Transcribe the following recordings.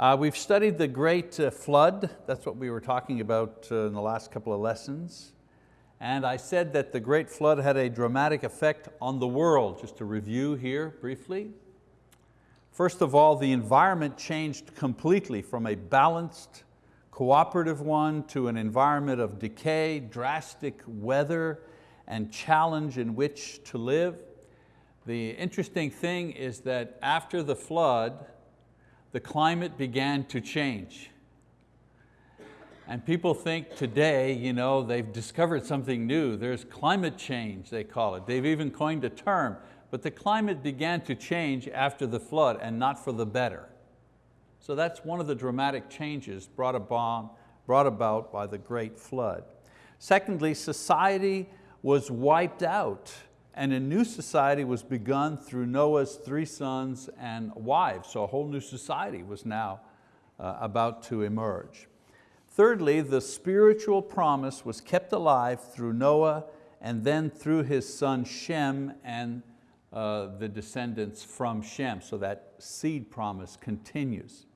Uh, we've studied the great uh, flood. That's what we were talking about uh, in the last couple of lessons. And I said that the great flood had a dramatic effect on the world. Just to review here briefly. First of all, the environment changed completely from a balanced, cooperative one to an environment of decay, drastic weather, and challenge in which to live. The interesting thing is that after the flood, the climate began to change. And people think today, you know, they've discovered something new. There's climate change, they call it. They've even coined a term. But the climate began to change after the flood and not for the better. So that's one of the dramatic changes brought brought about by the great flood. Secondly, society was wiped out and a new society was begun through Noah's three sons and wives. So a whole new society was now uh, about to emerge. Thirdly, the spiritual promise was kept alive through Noah and then through his son Shem and uh, the descendants from Shem. So that seed promise continues.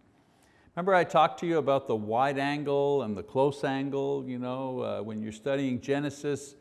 Remember I talked to you about the wide angle and the close angle, you know, uh, when you're studying Genesis,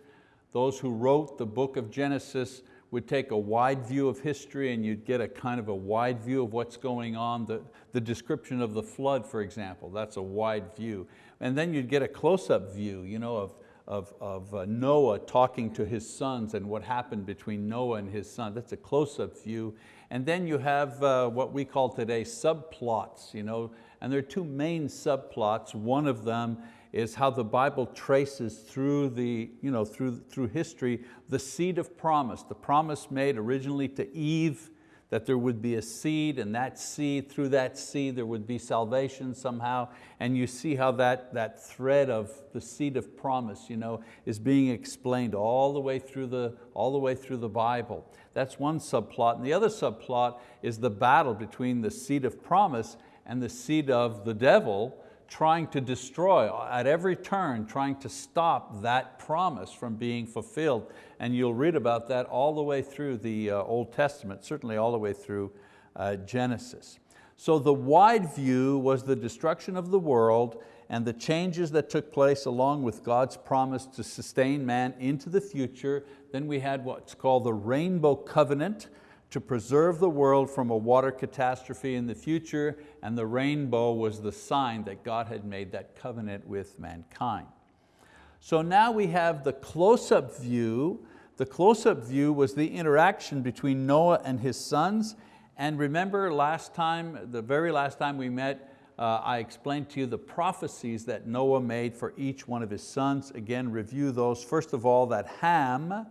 those who wrote the book of Genesis would take a wide view of history and you'd get a kind of a wide view of what's going on. The, the description of the flood, for example, that's a wide view. And then you'd get a close-up view you know, of, of, of uh, Noah talking to his sons and what happened between Noah and his son. That's a close-up view. And then you have uh, what we call today subplots. You know, and there are two main subplots. One of them is how the Bible traces through, the, you know, through, through history the seed of promise, the promise made originally to Eve that there would be a seed and that seed, through that seed there would be salvation somehow. And you see how that, that thread of the seed of promise you know, is being explained all the, way through the, all the way through the Bible. That's one subplot. And the other subplot is the battle between the seed of promise and the seed of the devil trying to destroy, at every turn, trying to stop that promise from being fulfilled. And you'll read about that all the way through the uh, Old Testament, certainly all the way through uh, Genesis. So the wide view was the destruction of the world and the changes that took place along with God's promise to sustain man into the future. Then we had what's called the rainbow covenant, to preserve the world from a water catastrophe in the future, and the rainbow was the sign that God had made that covenant with mankind. So now we have the close-up view. The close-up view was the interaction between Noah and his sons, and remember last time, the very last time we met, uh, I explained to you the prophecies that Noah made for each one of his sons. Again, review those. First of all, that Ham,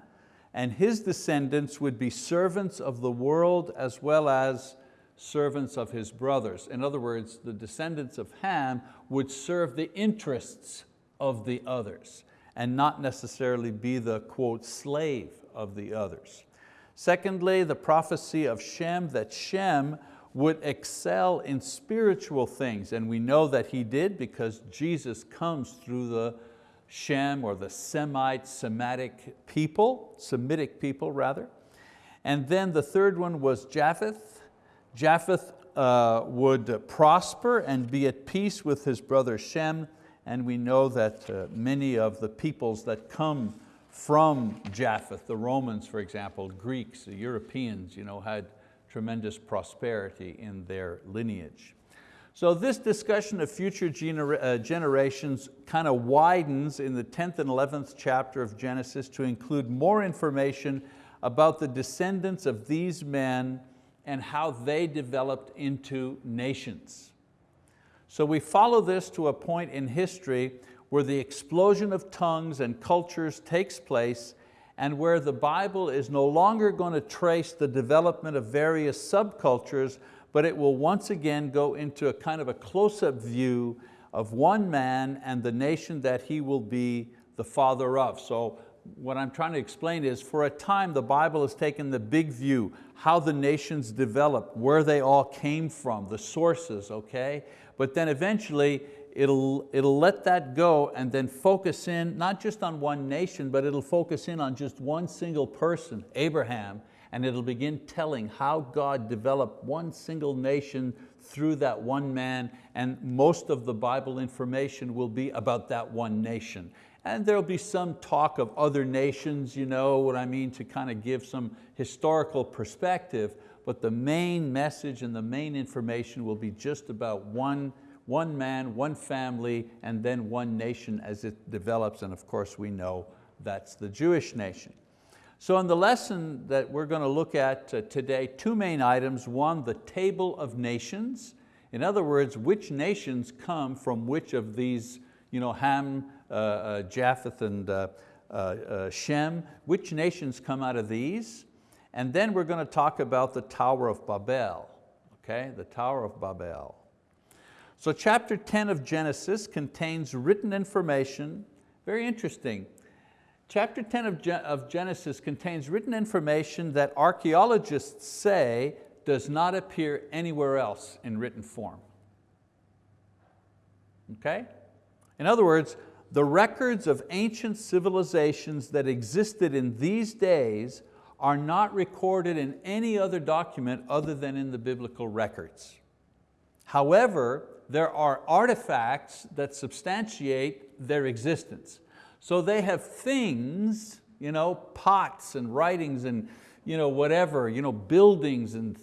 and his descendants would be servants of the world as well as servants of his brothers. In other words, the descendants of Ham would serve the interests of the others and not necessarily be the, quote, slave of the others. Secondly, the prophecy of Shem, that Shem would excel in spiritual things, and we know that he did because Jesus comes through the Shem or the Semite, Semitic people, Semitic people rather. And then the third one was Japheth. Japheth uh, would prosper and be at peace with his brother Shem, and we know that uh, many of the peoples that come from Japheth, the Romans for example, Greeks, the Europeans, you know, had tremendous prosperity in their lineage. So this discussion of future gener uh, generations kind of widens in the 10th and 11th chapter of Genesis to include more information about the descendants of these men and how they developed into nations. So we follow this to a point in history where the explosion of tongues and cultures takes place and where the Bible is no longer going to trace the development of various subcultures, but it will once again go into a kind of a close-up view of one man and the nation that he will be the father of. So what I'm trying to explain is for a time the Bible has taken the big view, how the nations developed, where they all came from, the sources, okay? But then eventually it'll, it'll let that go and then focus in, not just on one nation, but it'll focus in on just one single person, Abraham, and it'll begin telling how God developed one single nation through that one man, and most of the Bible information will be about that one nation. And there'll be some talk of other nations, you know what I mean, to kind of give some historical perspective, but the main message and the main information will be just about one, one man, one family, and then one nation as it develops, and of course we know that's the Jewish nation. So in the lesson that we're going to look at uh, today, two main items. One, the table of nations. In other words, which nations come from which of these, you know, Ham, uh, uh, Japheth, and uh, uh, uh, Shem, which nations come out of these? And then we're going to talk about the Tower of Babel, okay? The Tower of Babel. So chapter 10 of Genesis contains written information, very interesting, Chapter 10 of, of Genesis contains written information that archeologists say does not appear anywhere else in written form. Okay? In other words, the records of ancient civilizations that existed in these days are not recorded in any other document other than in the biblical records. However, there are artifacts that substantiate their existence. So they have things, you know, pots and writings and you know, whatever, you know, buildings and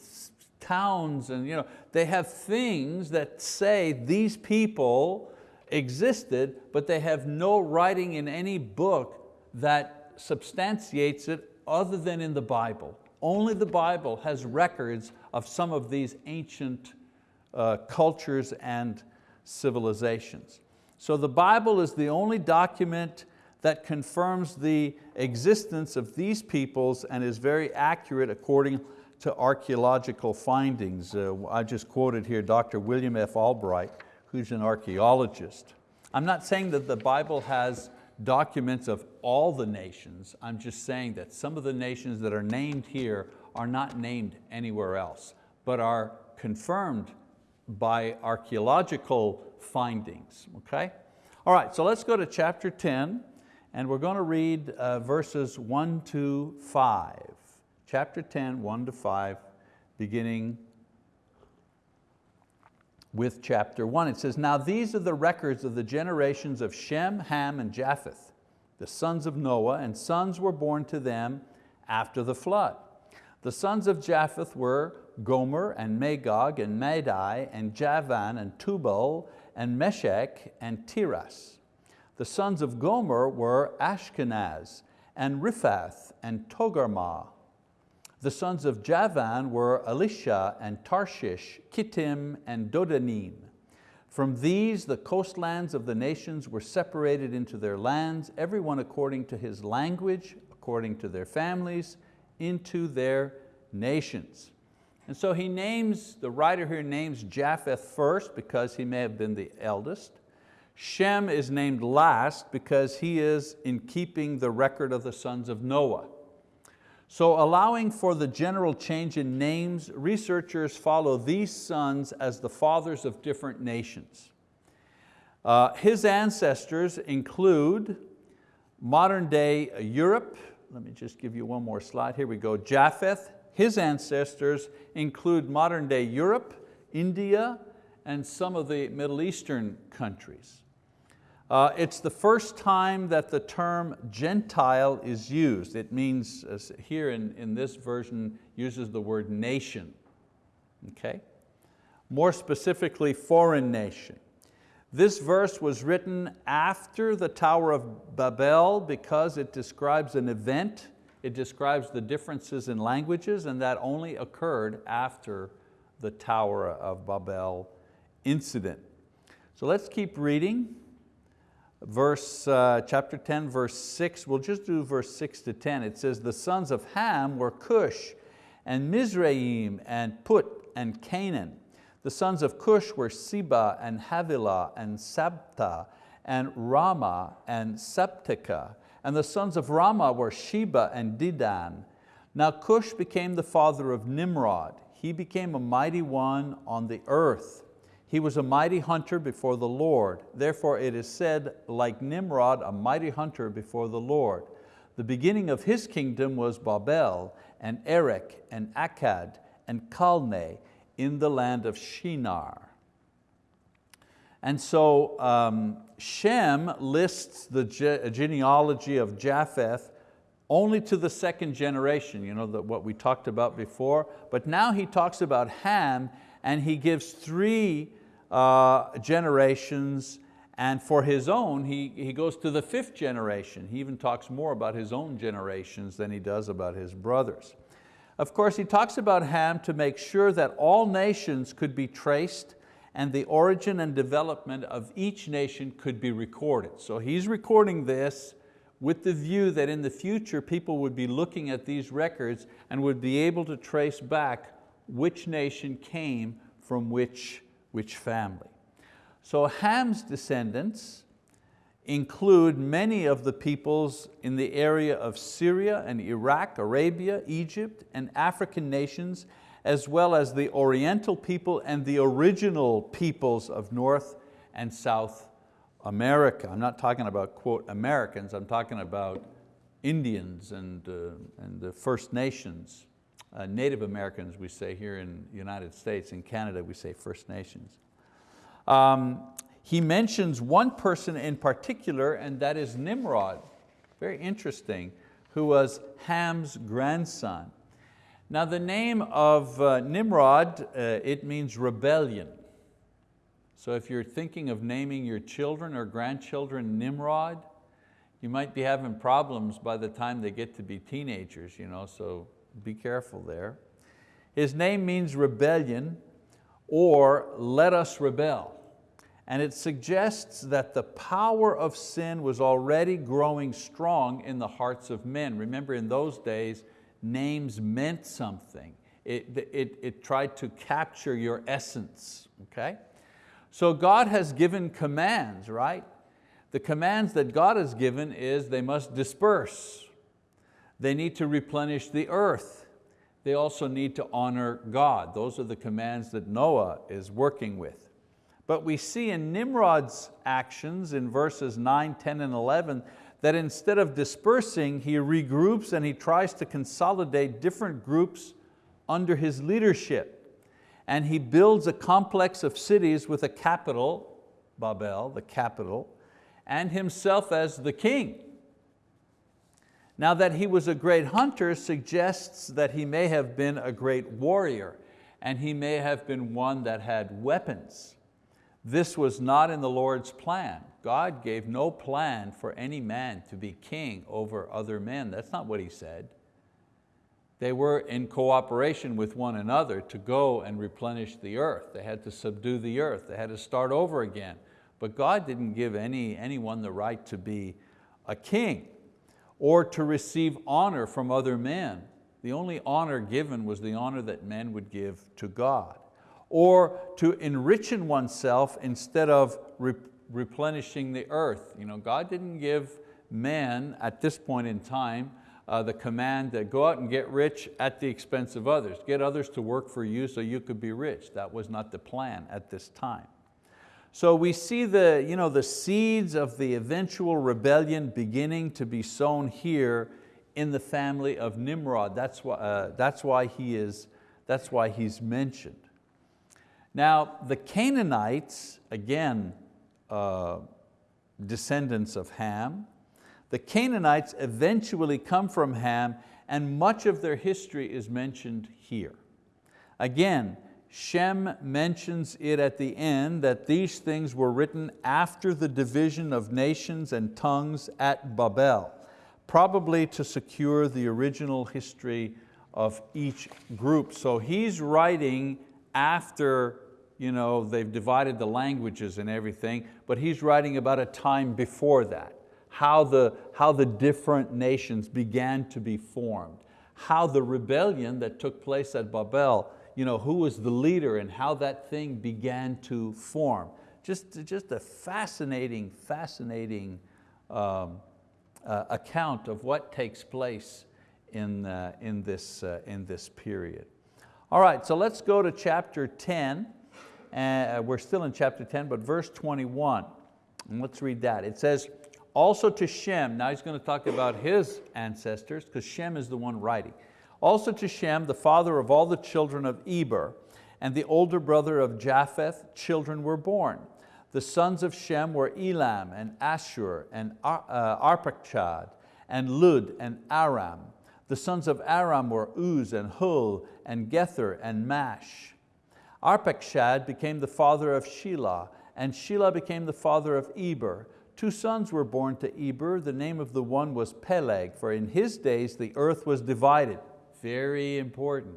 towns and you know, they have things that say these people existed, but they have no writing in any book that substantiates it other than in the Bible. Only the Bible has records of some of these ancient uh, cultures and civilizations. So the Bible is the only document that confirms the existence of these peoples and is very accurate according to archeological findings. Uh, I just quoted here Dr. William F. Albright, who's an archeologist. I'm not saying that the Bible has documents of all the nations. I'm just saying that some of the nations that are named here are not named anywhere else, but are confirmed by archeological findings, okay? All right, so let's go to chapter 10 and we're going to read uh, verses one to five. Chapter 10, one to five, beginning with chapter one. It says, now these are the records of the generations of Shem, Ham, and Japheth, the sons of Noah, and sons were born to them after the flood. The sons of Japheth were Gomer and Magog and Madai and Javan and Tubal and Meshech and Tiras. The sons of Gomer were Ashkenaz and Riphath and Togarmah. The sons of Javan were Elisha and Tarshish, Kittim and Dodanim. From these the coastlands of the nations were separated into their lands, everyone according to his language, according to their families, into their nations. And so he names, the writer here names Japheth first because he may have been the eldest. Shem is named last because he is in keeping the record of the sons of Noah. So allowing for the general change in names, researchers follow these sons as the fathers of different nations. Uh, his ancestors include modern day Europe, let me just give you one more slide, here we go, Japheth, his ancestors include modern day Europe, India, and some of the Middle Eastern countries. Uh, it's the first time that the term Gentile is used. It means, here in, in this version, uses the word nation. Okay? More specifically, foreign nation. This verse was written after the Tower of Babel because it describes an event, it describes the differences in languages, and that only occurred after the Tower of Babel incident. So let's keep reading verse, uh, chapter 10, verse six, we'll just do verse six to 10. It says, the sons of Ham were Cush and Mizraim and Put and Canaan. The sons of Cush were Seba and Havilah and Sabtah and Raamah and Sabteca. And the sons of Raamah were Sheba and Dedan. Now Cush became the father of Nimrod. He became a mighty one on the earth. He was a mighty hunter before the Lord. Therefore it is said, like Nimrod, a mighty hunter before the Lord. The beginning of his kingdom was Babel, and Erech, and Akkad, and Calneh. in the land of Shinar. And so um, Shem lists the ge genealogy of Japheth only to the second generation, you know, the, what we talked about before, but now he talks about Ham and he gives three uh, generations and for his own, he, he goes to the fifth generation. He even talks more about his own generations than he does about his brothers. Of course, he talks about Ham to make sure that all nations could be traced and the origin and development of each nation could be recorded. So he's recording this with the view that in the future people would be looking at these records and would be able to trace back which nation came from which, which family. So Ham's descendants include many of the peoples in the area of Syria and Iraq, Arabia, Egypt, and African nations, as well as the Oriental people and the original peoples of North and South America. I'm not talking about, quote, Americans, I'm talking about Indians and, uh, and the First Nations, uh, Native Americans we say here in the United States, in Canada we say First Nations. Um, he mentions one person in particular and that is Nimrod, very interesting, who was Ham's grandson. Now the name of uh, Nimrod, uh, it means rebellion. So if you're thinking of naming your children or grandchildren Nimrod, you might be having problems by the time they get to be teenagers, you know, so be careful there. His name means rebellion or let us rebel. And it suggests that the power of sin was already growing strong in the hearts of men. Remember in those days, names meant something. It, it, it tried to capture your essence, okay? So God has given commands, right? The commands that God has given is they must disperse. They need to replenish the earth. They also need to honor God. Those are the commands that Noah is working with. But we see in Nimrod's actions in verses 9, 10, and 11 that instead of dispersing, he regroups and he tries to consolidate different groups under his leadership. And he builds a complex of cities with a capital, Babel, the capital, and himself as the king. Now that he was a great hunter suggests that he may have been a great warrior and he may have been one that had weapons. This was not in the Lord's plan. God gave no plan for any man to be king over other men. That's not what He said. They were in cooperation with one another to go and replenish the earth. They had to subdue the earth. They had to start over again. But God didn't give any, anyone the right to be a king or to receive honor from other men. The only honor given was the honor that men would give to God or to enrichen oneself instead of re replenishing the earth. You know, God didn't give man at this point in time uh, the command to go out and get rich at the expense of others. Get others to work for you so you could be rich. That was not the plan at this time. So we see the, you know, the seeds of the eventual rebellion beginning to be sown here in the family of Nimrod. That's why, uh, that's why, he is, that's why he's mentioned. Now, the Canaanites, again, uh, descendants of Ham, the Canaanites eventually come from Ham and much of their history is mentioned here. Again, Shem mentions it at the end that these things were written after the division of nations and tongues at Babel, probably to secure the original history of each group. So he's writing after you know, they've divided the languages and everything, but he's writing about a time before that, how the, how the different nations began to be formed, how the rebellion that took place at Babel, you know, who was the leader and how that thing began to form. Just, just a fascinating, fascinating um, uh, account of what takes place in, uh, in, this, uh, in this period. All right, so let's go to chapter 10. Uh, we're still in chapter 10, but verse 21. And let's read that. It says, also to Shem, now he's going to talk about his ancestors, because Shem is the one writing. Also to Shem, the father of all the children of Eber, and the older brother of Japheth, children were born. The sons of Shem were Elam and Ashur and Ar uh, Arpachshad and Lud and Aram. The sons of Aram were Uz and Hul and Gether and Mash. Arpachshad became the father of Shelah, and Shelah became the father of Eber. Two sons were born to Eber. The name of the one was Peleg, for in his days the earth was divided. Very important.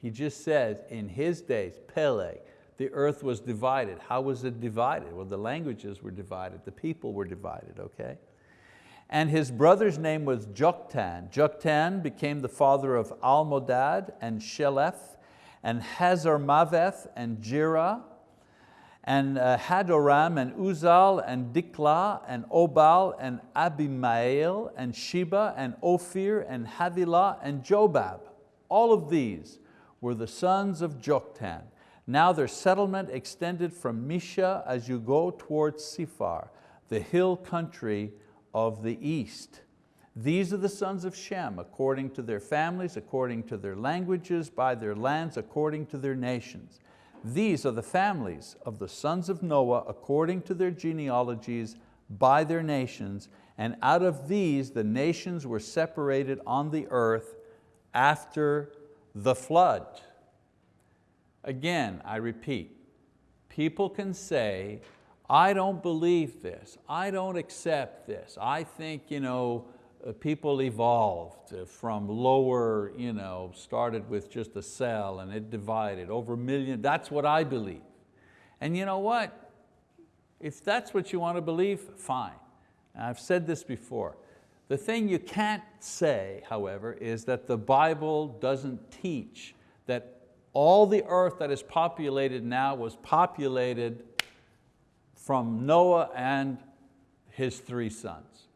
He just says, in his days, Peleg, the earth was divided. How was it divided? Well, the languages were divided, the people were divided, okay? And his brother's name was Joktan. Joktan became the father of Almodad and Sheleph and Hazarmaveth and Jerah and uh, Hadoram and Uzal and Diklah and Obal and Abimael and Sheba and Ophir and Havilah and Jobab. All of these were the sons of Joktan. Now their settlement extended from Misha as you go towards Sephar, the hill country of the east. These are the sons of Shem, according to their families, according to their languages, by their lands, according to their nations. These are the families of the sons of Noah, according to their genealogies, by their nations, and out of these the nations were separated on the earth after the flood. Again, I repeat, people can say, I don't believe this, I don't accept this, I think you know, Uh, people evolved uh, from lower, you know, started with just a cell and it divided over a million, that's what I believe. And you know what? If that's what you want to believe, fine. I've said this before. The thing you can't say, however, is that the Bible doesn't teach that all the earth that is populated now was populated from Noah and his three sons.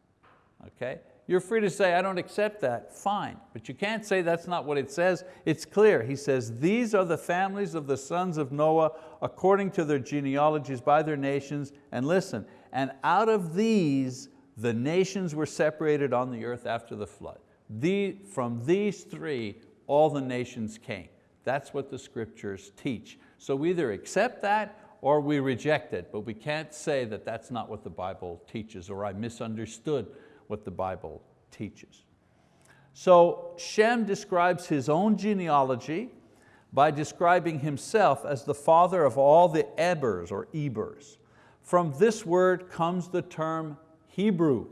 Okay? You're free to say, I don't accept that, fine. But you can't say that's not what it says. It's clear. He says, these are the families of the sons of Noah according to their genealogies by their nations. And listen, and out of these the nations were separated on the earth after the flood. The, from these three, all the nations came. That's what the scriptures teach. So we either accept that or we reject it, but we can't say that that's not what the Bible teaches or I misunderstood what the Bible teaches. So Shem describes his own genealogy by describing himself as the father of all the Ebers or Ebers. From this word comes the term Hebrew.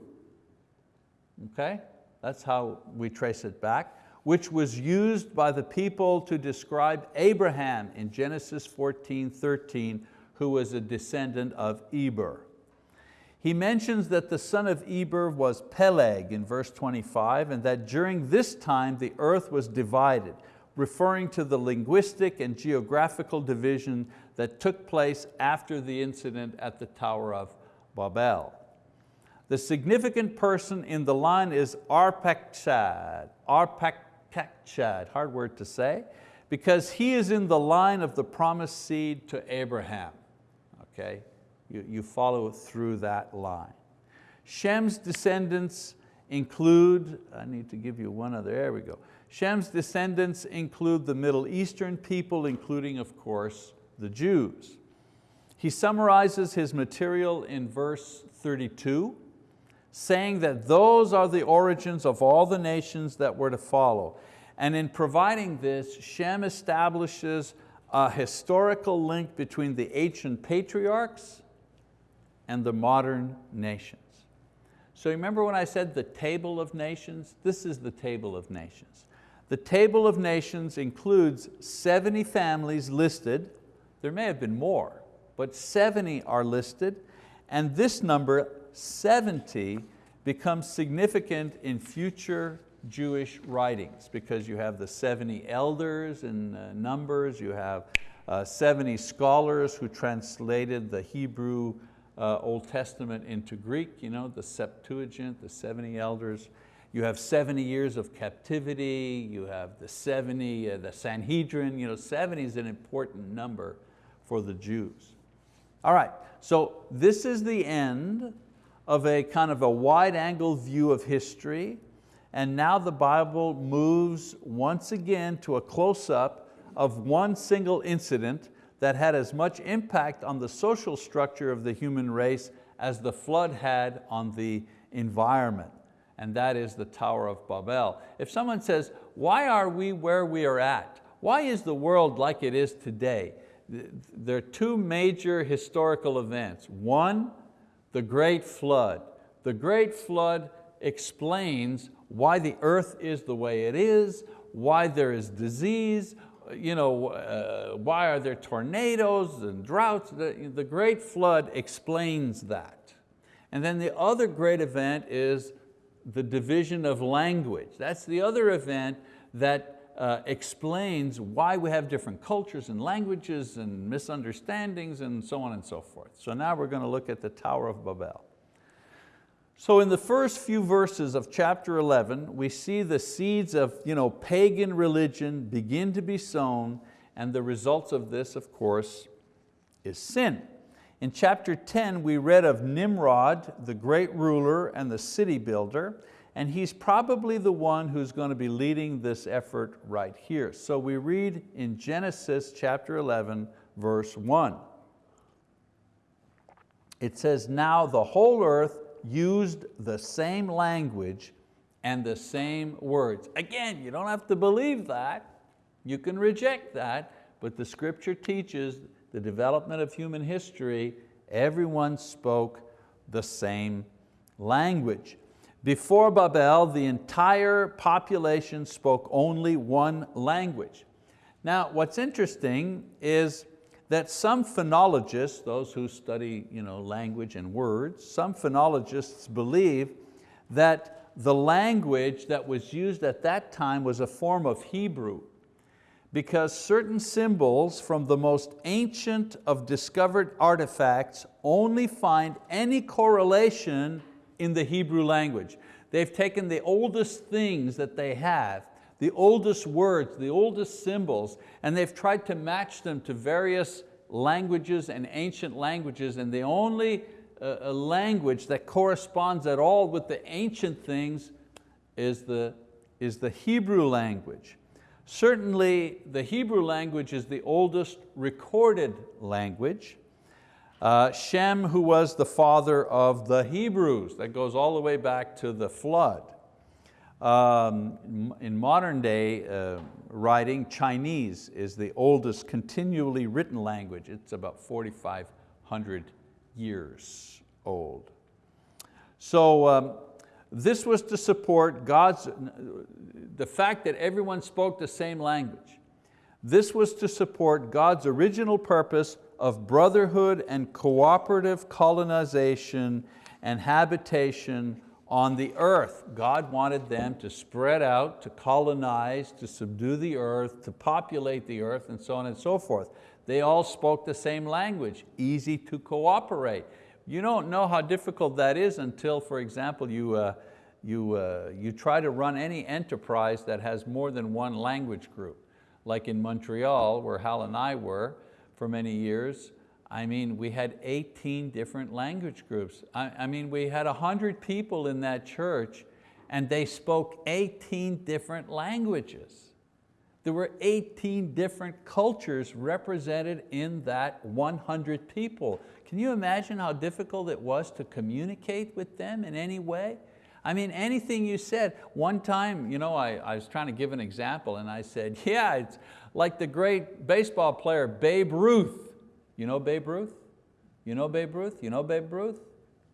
Okay, that's how we trace it back, which was used by the people to describe Abraham in Genesis 14, 13, who was a descendant of Eber. He mentions that the son of Eber was Peleg in verse 25 and that during this time the earth was divided, referring to the linguistic and geographical division that took place after the incident at the Tower of Babel. The significant person in the line is Arpachshad, Arpachshad, hard word to say, because he is in the line of the promised seed to Abraham. Okay, you, you follow through that line. Shem's descendants include, I need to give you one other, there we go. Shem's descendants include the Middle Eastern people, including of course the Jews. He summarizes his material in verse 32, saying that those are the origins of all the nations that were to follow. And in providing this, Shem establishes a historical link between the ancient patriarchs and the modern nations. So remember when I said the table of nations? This is the table of nations. The table of nations includes 70 families listed. There may have been more, but 70 are listed. And this number 70 becomes significant in future Jewish writings because you have the 70 elders in uh, Numbers, you have uh, 70 scholars who translated the Hebrew uh, Old Testament into Greek, you know, the Septuagint, the 70 elders. You have 70 years of captivity, you have the 70, uh, the Sanhedrin, you know, 70 is an important number for the Jews. All right, so this is the end of a kind of a wide angle view of history. And now the Bible moves once again to a close-up of one single incident that had as much impact on the social structure of the human race as the flood had on the environment, and that is the Tower of Babel. If someone says, why are we where we are at? Why is the world like it is today? There are two major historical events. One, the Great Flood. The Great Flood explains why the earth is the way it is, why there is disease, you know, uh, why are there tornadoes and droughts? The, the Great Flood explains that. And then the other great event is the division of language. That's the other event that uh, explains why we have different cultures and languages and misunderstandings and so on and so forth. So now we're going to look at the Tower of Babel. So in the first few verses of chapter 11, we see the seeds of you know, pagan religion begin to be sown and the results of this, of course, is sin. In chapter 10, we read of Nimrod, the great ruler and the city builder, and he's probably the one who's going to be leading this effort right here. So we read in Genesis chapter 11, verse 1. It says, now the whole earth used the same language and the same words. Again, you don't have to believe that. You can reject that, but the scripture teaches the development of human history, everyone spoke the same language. Before Babel, the entire population spoke only one language. Now, what's interesting is that some phonologists, those who study you know, language and words, some phonologists believe that the language that was used at that time was a form of Hebrew because certain symbols from the most ancient of discovered artifacts only find any correlation in the Hebrew language. They've taken the oldest things that they have the oldest words, the oldest symbols, and they've tried to match them to various languages and ancient languages, and the only uh, language that corresponds at all with the ancient things is the, is the Hebrew language. Certainly the Hebrew language is the oldest recorded language. Uh, Shem, who was the father of the Hebrews, that goes all the way back to the flood. Um, in modern day uh, writing, Chinese is the oldest continually written language. It's about 4,500 years old. So um, this was to support God's, the fact that everyone spoke the same language. This was to support God's original purpose of brotherhood and cooperative colonization and habitation on the earth. God wanted them to spread out, to colonize, to subdue the earth, to populate the earth, and so on and so forth. They all spoke the same language, easy to cooperate. You don't know how difficult that is until, for example, you, uh, you, uh, you try to run any enterprise that has more than one language group. Like in Montreal, where Hal and I were for many years, I mean, we had 18 different language groups. I, I mean, we had 100 people in that church and they spoke 18 different languages. There were 18 different cultures represented in that 100 people. Can you imagine how difficult it was to communicate with them in any way? I mean, anything you said. One time, you know, I, I was trying to give an example and I said, yeah, it's like the great baseball player Babe Ruth. You know Babe Ruth? You know Babe Ruth? You know Babe Ruth?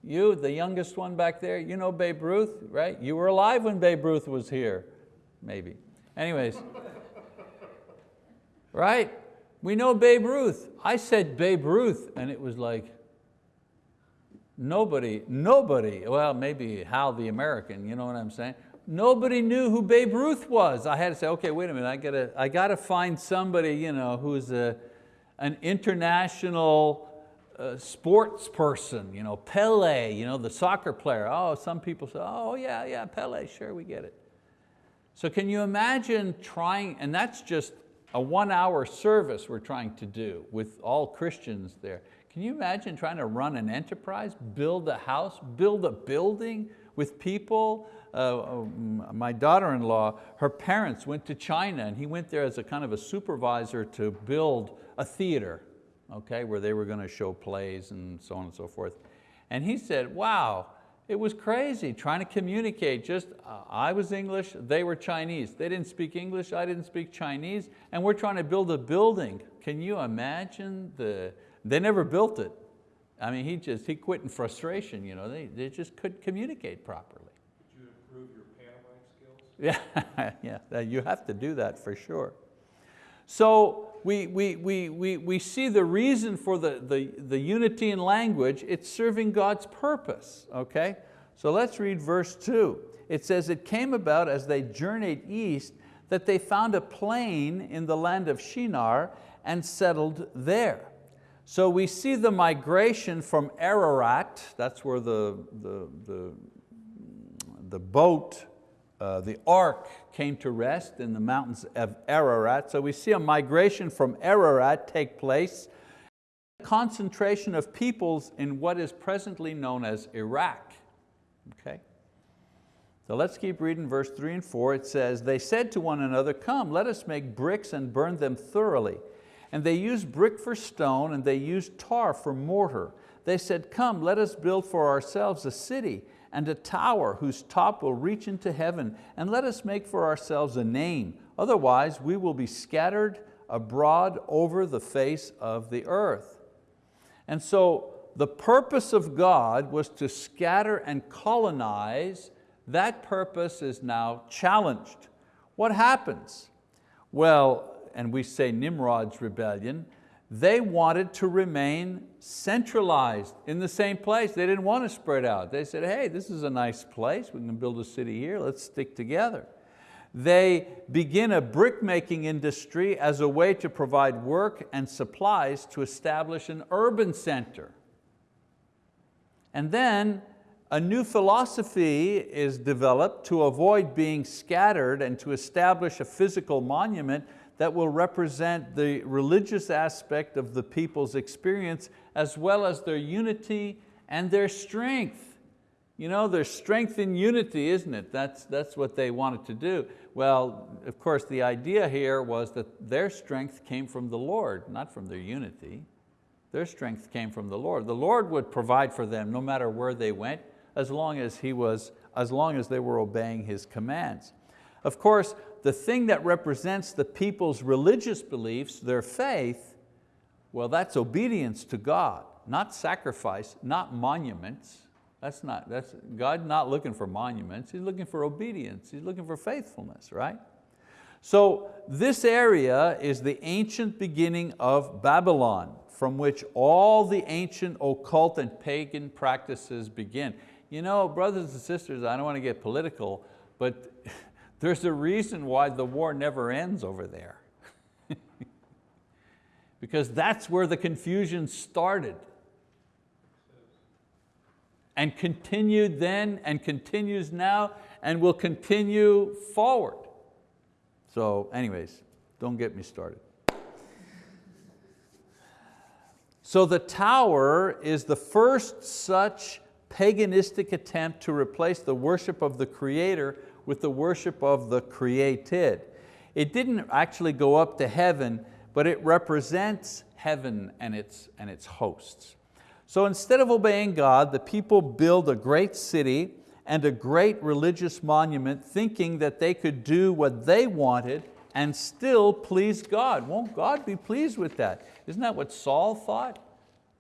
You, the youngest one back there, you know Babe Ruth, right? You were alive when Babe Ruth was here, maybe. Anyways, right? We know Babe Ruth. I said Babe Ruth and it was like, nobody, nobody, well maybe Hal the American, you know what I'm saying? Nobody knew who Babe Ruth was. I had to say, okay, wait a minute, I gotta, I gotta find somebody you know, who's a, an international uh, sports person, you know, Pele, you know, the soccer player. Oh, some people say, oh yeah, yeah, Pele, sure, we get it. So can you imagine trying, and that's just a one hour service we're trying to do with all Christians there. Can you imagine trying to run an enterprise, build a house, build a building with people. Uh, um, my daughter-in-law, her parents went to China and he went there as a kind of a supervisor to build a theater, okay, where they were going to show plays and so on and so forth. And he said, wow, it was crazy trying to communicate. Just uh, I was English, they were Chinese. They didn't speak English, I didn't speak Chinese, and we're trying to build a building. Can you imagine the, they never built it. I mean, he just, he quit in frustration. You know, they, they just couldn't communicate properly. Did you improve your pantomime skills? yeah, yeah, you have to do that for sure. So we, we, we, we, we see the reason for the, the, the unity in language, it's serving God's purpose, okay? So let's read verse two. It says, it came about as they journeyed east that they found a plain in the land of Shinar and settled there. So we see the migration from Ararat, that's where the, the, the, the boat, uh, the ark came to rest in the mountains of Ararat. So we see a migration from Ararat take place, concentration of peoples in what is presently known as Iraq. Okay? So let's keep reading verse three and four. It says, they said to one another, come, let us make bricks and burn them thoroughly. And they used brick for stone and they used tar for mortar. They said, come, let us build for ourselves a city and a tower whose top will reach into heaven, and let us make for ourselves a name. Otherwise we will be scattered abroad over the face of the earth. And so the purpose of God was to scatter and colonize. That purpose is now challenged. What happens? Well, and we say Nimrod's rebellion, they wanted to remain centralized in the same place. They didn't want to spread out. They said, hey, this is a nice place. We can build a city here. Let's stick together. They begin a brick-making industry as a way to provide work and supplies to establish an urban center. And then a new philosophy is developed to avoid being scattered and to establish a physical monument that will represent the religious aspect of the people's experience as well as their unity and their strength. You know, their strength in unity, isn't it? That's, that's what they wanted to do. Well, of course, the idea here was that their strength came from the Lord, not from their unity. Their strength came from the Lord. The Lord would provide for them no matter where they went, as long as, he was, as, long as they were obeying His commands. Of course, the thing that represents the people's religious beliefs, their faith, well, that's obedience to God, not sacrifice, not monuments. That's not, that's, God's not looking for monuments, He's looking for obedience, He's looking for faithfulness, right? So this area is the ancient beginning of Babylon, from which all the ancient occult and pagan practices begin. You know, brothers and sisters, I don't want to get political, but there's a reason why the war never ends over there. because that's where the confusion started. And continued then and continues now and will continue forward. So anyways, don't get me started. So the tower is the first such paganistic attempt to replace the worship of the Creator with the worship of the created. It didn't actually go up to heaven, but it represents heaven and its, and its hosts. So instead of obeying God, the people build a great city and a great religious monument thinking that they could do what they wanted and still please God. Won't God be pleased with that? Isn't that what Saul thought?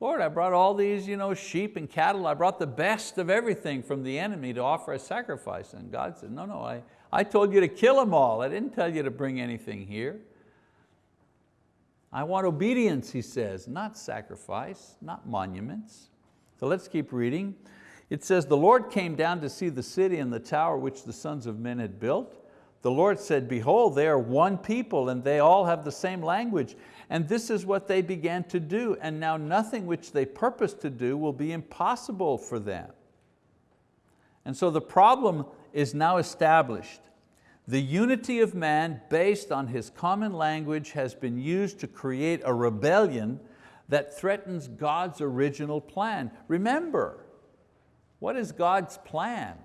Lord, I brought all these you know, sheep and cattle, I brought the best of everything from the enemy to offer a sacrifice. And God said, no, no, I, I told you to kill them all. I didn't tell you to bring anything here. I want obedience, he says, not sacrifice, not monuments. So let's keep reading. It says, the Lord came down to see the city and the tower which the sons of men had built. The Lord said, behold, they are one people and they all have the same language. And this is what they began to do, and now nothing which they purpose to do will be impossible for them. And so the problem is now established. The unity of man based on his common language has been used to create a rebellion that threatens God's original plan. Remember, what is God's plan?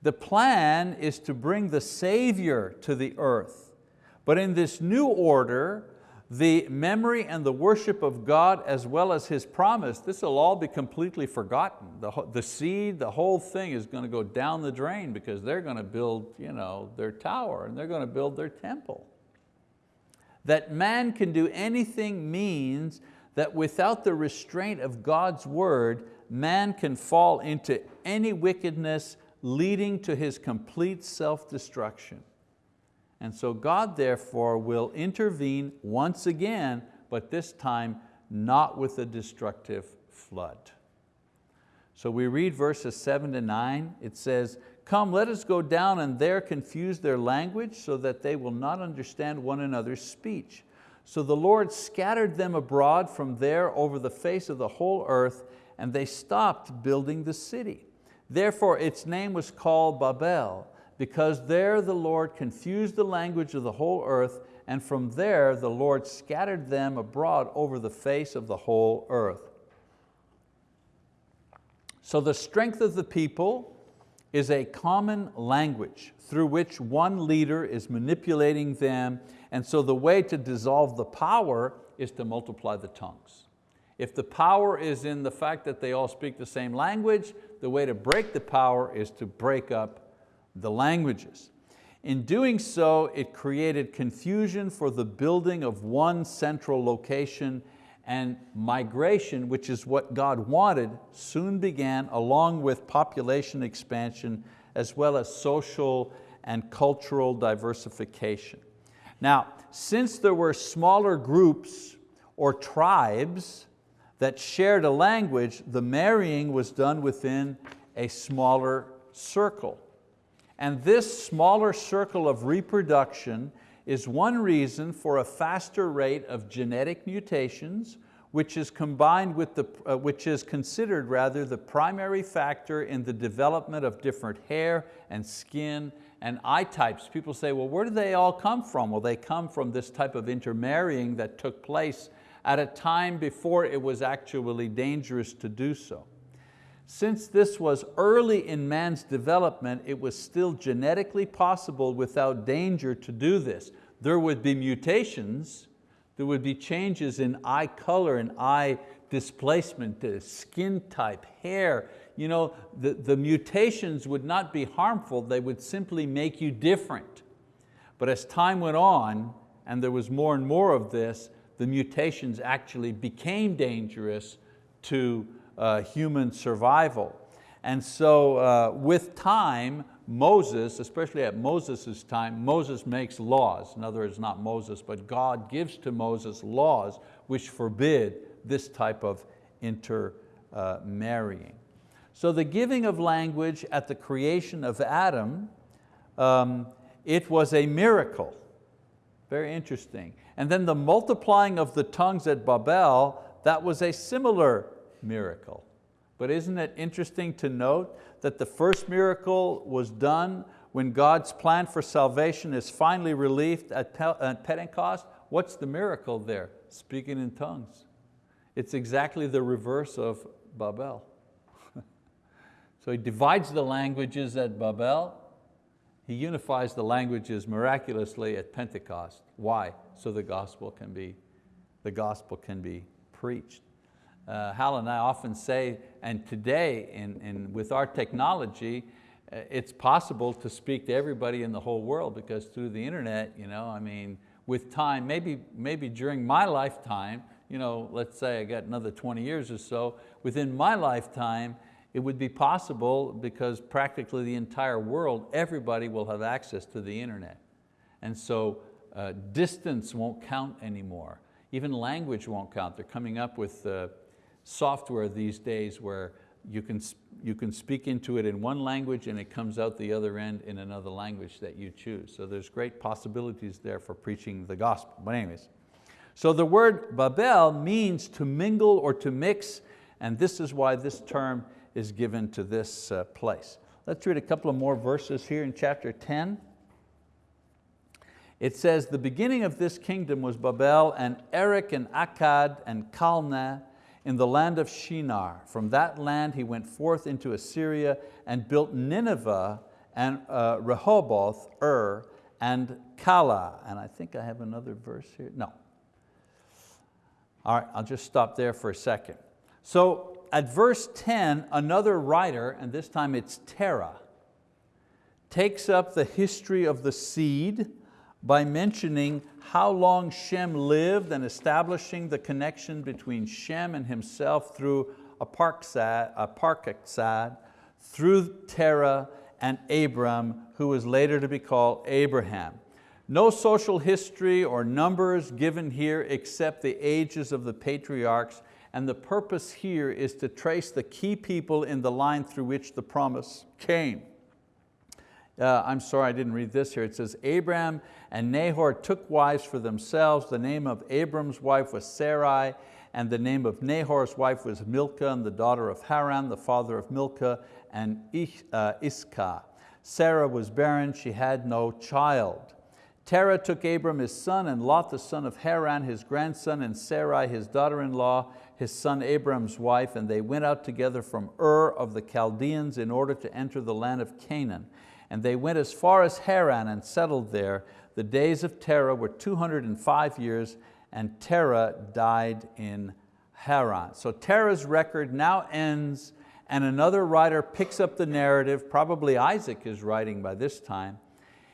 The plan is to bring the Savior to the earth. But in this new order, the memory and the worship of God as well as His promise, this will all be completely forgotten. The, the seed, the whole thing is going to go down the drain because they're going to build you know, their tower and they're going to build their temple. That man can do anything means that without the restraint of God's word, man can fall into any wickedness leading to his complete self-destruction. And so God therefore will intervene once again, but this time not with a destructive flood. So we read verses seven to nine, it says, Come, let us go down and there confuse their language so that they will not understand one another's speech. So the Lord scattered them abroad from there over the face of the whole earth and they stopped building the city. Therefore its name was called Babel because there the Lord confused the language of the whole earth, and from there the Lord scattered them abroad over the face of the whole earth. So the strength of the people is a common language through which one leader is manipulating them, and so the way to dissolve the power is to multiply the tongues. If the power is in the fact that they all speak the same language, the way to break the power is to break up the languages. In doing so, it created confusion for the building of one central location and migration, which is what God wanted, soon began along with population expansion as well as social and cultural diversification. Now, since there were smaller groups or tribes that shared a language, the marrying was done within a smaller circle. And this smaller circle of reproduction is one reason for a faster rate of genetic mutations, which is combined with the, uh, which is considered rather the primary factor in the development of different hair and skin and eye types. People say, well, where do they all come from? Well, they come from this type of intermarrying that took place at a time before it was actually dangerous to do so. Since this was early in man's development, it was still genetically possible without danger to do this. There would be mutations, there would be changes in eye color and eye displacement, skin type, hair. You know, the, the mutations would not be harmful, they would simply make you different. But as time went on, and there was more and more of this, the mutations actually became dangerous to human survival. And so uh, with time, Moses, especially at Moses' time, Moses makes laws. In other words, not Moses, but God gives to Moses laws which forbid this type of intermarrying. So the giving of language at the creation of Adam, um, it was a miracle. Very interesting. And then the multiplying of the tongues at Babel, that was a similar miracle. But isn't it interesting to note that the first miracle was done when God's plan for salvation is finally relieved at Pentecost? What's the miracle there? Speaking in tongues. It's exactly the reverse of Babel. so he divides the languages at Babel, he unifies the languages miraculously at Pentecost. Why? So the gospel can be, the gospel can be preached uh, Hal and I often say, and today in, in, with our technology, uh, it's possible to speak to everybody in the whole world because through the internet, you know, I mean, with time, maybe, maybe during my lifetime, you know, let's say I got another 20 years or so, within my lifetime, it would be possible because practically the entire world, everybody will have access to the internet. And so uh, distance won't count anymore. Even language won't count. They're coming up with uh, software these days where you can, you can speak into it in one language and it comes out the other end in another language that you choose. So there's great possibilities there for preaching the gospel. But anyways, so the word Babel means to mingle or to mix, and this is why this term is given to this uh, place. Let's read a couple of more verses here in chapter 10. It says, the beginning of this kingdom was Babel and Erech and Akkad and Calneh in the land of Shinar. From that land he went forth into Assyria and built Nineveh, and uh, Rehoboth, Ur, and Calah. And I think I have another verse here, no. All right, I'll just stop there for a second. So at verse 10, another writer, and this time it's Terah, takes up the history of the seed by mentioning how long Shem lived and establishing the connection between Shem and himself through Arphaxad, through Terah and Abram, who was later to be called Abraham. No social history or numbers given here except the ages of the patriarchs and the purpose here is to trace the key people in the line through which the promise came. Uh, I'm sorry I didn't read this here. It says, Abraham and Nahor took wives for themselves. The name of Abram's wife was Sarai, and the name of Nahor's wife was Milcah, and the daughter of Haran, the father of Milcah, and uh, Iscah. Sarah was barren, she had no child. Terah took Abram his son, and Lot the son of Haran his grandson, and Sarai his daughter-in-law, his son Abram's wife, and they went out together from Ur of the Chaldeans in order to enter the land of Canaan. And they went as far as Haran and settled there. The days of Terah were 205 years, and Terah died in Haran. So Terah's record now ends, and another writer picks up the narrative, probably Isaac is writing by this time.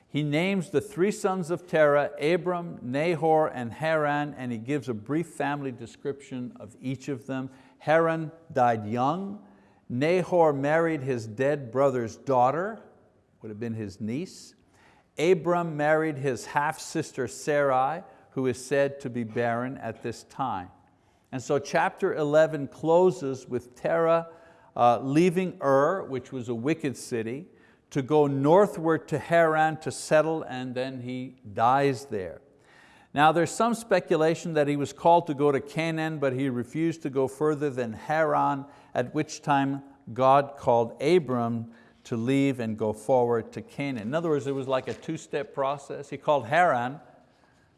He names the three sons of Terah, Abram, Nahor, and Haran, and he gives a brief family description of each of them. Haran died young. Nahor married his dead brother's daughter, would have been his niece. Abram married his half-sister Sarai, who is said to be barren at this time. And so chapter 11 closes with Terah uh, leaving Ur, which was a wicked city, to go northward to Haran to settle, and then he dies there. Now there's some speculation that he was called to go to Canaan, but he refused to go further than Haran, at which time God called Abram to leave and go forward to Canaan. In other words, it was like a two-step process. He called Haran,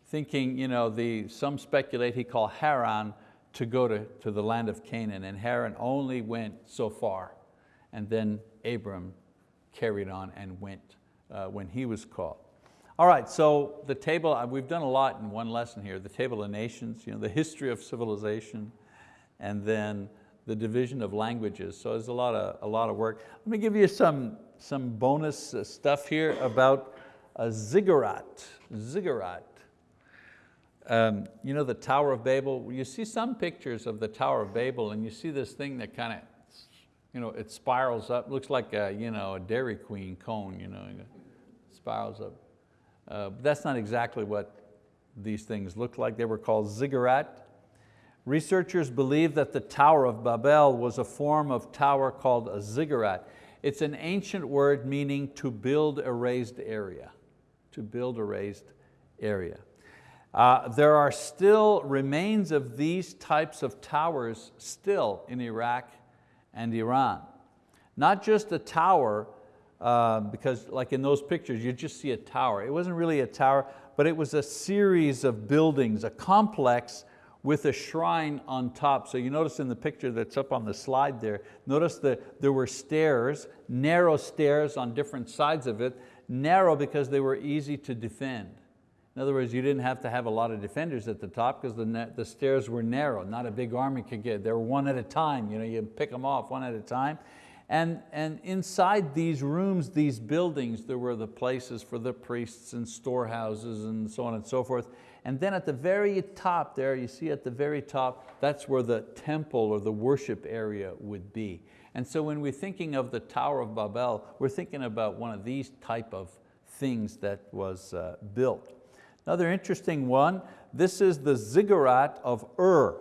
thinking, you know, the, some speculate he called Haran to go to, to the land of Canaan, and Haran only went so far. And then Abram carried on and went uh, when he was called. All right, so the table, uh, we've done a lot in one lesson here, the table of nations, you know, the history of civilization, and then the division of languages. So there's a lot of, a lot of work. Let me give you some, some bonus uh, stuff here about a ziggurat. Ziggurat. Um, you know the Tower of Babel? You see some pictures of the Tower of Babel and you see this thing that kind of, you know, it spirals up, looks like a, you know, a Dairy Queen cone, you know, spirals up. Uh, that's not exactly what these things look like. They were called ziggurat. Researchers believe that the Tower of Babel was a form of tower called a ziggurat. It's an ancient word meaning to build a raised area, to build a raised area. Uh, there are still remains of these types of towers still in Iraq and Iran. Not just a tower, uh, because like in those pictures, you just see a tower. It wasn't really a tower, but it was a series of buildings, a complex with a shrine on top. So you notice in the picture that's up on the slide there, notice that there were stairs, narrow stairs on different sides of it, narrow because they were easy to defend. In other words, you didn't have to have a lot of defenders at the top because the, the stairs were narrow. Not a big army could get, they were one at a time. You, know, you pick them off one at a time. And, and inside these rooms, these buildings, there were the places for the priests and storehouses and so on and so forth. And then at the very top there, you see at the very top, that's where the temple or the worship area would be. And so when we're thinking of the Tower of Babel, we're thinking about one of these type of things that was uh, built. Another interesting one, this is the ziggurat of Ur.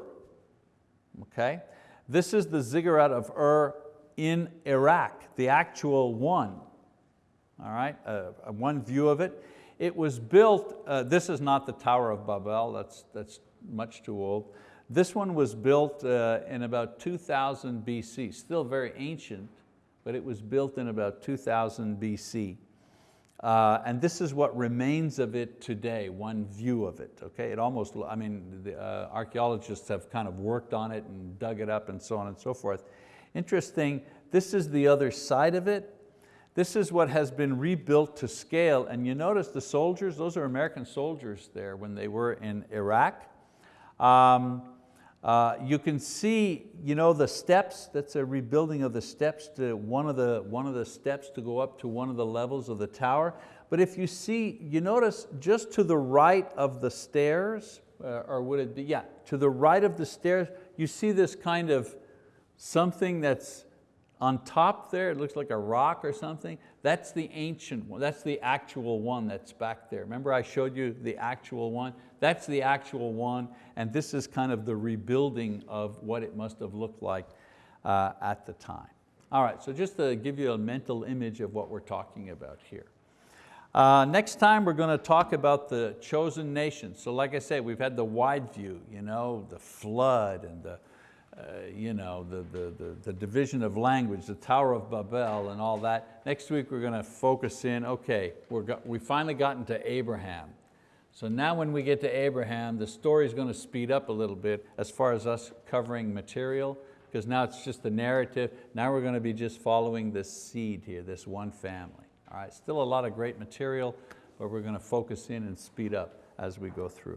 Okay? This is the ziggurat of Ur in Iraq, the actual one. All right, uh, one view of it. It was built, uh, this is not the Tower of Babel, that's, that's much too old. This one was built uh, in about 2000 BC, still very ancient, but it was built in about 2000 BC. Uh, and this is what remains of it today, one view of it. Okay, it almost, I mean, the uh, archeologists have kind of worked on it and dug it up and so on and so forth. Interesting, this is the other side of it. This is what has been rebuilt to scale. And you notice the soldiers, those are American soldiers there when they were in Iraq. Um, uh, you can see you know, the steps, that's a rebuilding of the steps to one of the, one of the steps to go up to one of the levels of the tower. But if you see, you notice just to the right of the stairs, uh, or would it be, yeah, to the right of the stairs, you see this kind of something that's on top there, it looks like a rock or something. That's the ancient one, that's the actual one that's back there. Remember I showed you the actual one? That's the actual one, and this is kind of the rebuilding of what it must have looked like uh, at the time. All right, so just to give you a mental image of what we're talking about here. Uh, next time we're going to talk about the chosen nation. So like I said, we've had the wide view, you know, the flood and the, Uh, you know, the, the, the, the division of language, the Tower of Babel and all that. Next week we're going to focus in, okay, we're got, we finally gotten to Abraham. So now when we get to Abraham, the story is going to speed up a little bit as far as us covering material, because now it's just the narrative. Now we're going to be just following this seed here, this one family. All right, still a lot of great material, but we're going to focus in and speed up as we go through.